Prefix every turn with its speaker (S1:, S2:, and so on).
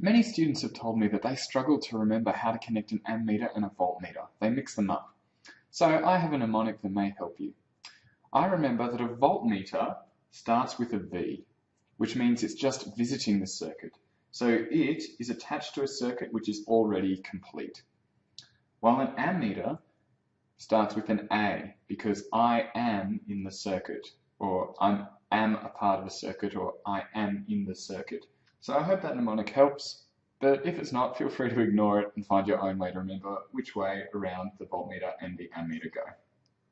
S1: Many students have told me that they struggle to remember how to connect an ammeter and a voltmeter. They mix them up. So I have a mnemonic that may help you. I remember that a voltmeter starts with a V, which means it's just visiting the circuit. So it is attached to a circuit which is already complete. While an ammeter starts with an A because I am in the circuit or I am a part of a circuit or I am in the circuit. So I hope that mnemonic helps, but if it's not, feel free to ignore it and find your own way to remember which way around the voltmeter and the ammeter go.